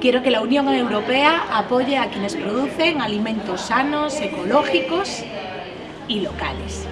Quiero que la Unión Europea apoye a quienes producen alimentos sanos, ecológicos y locales.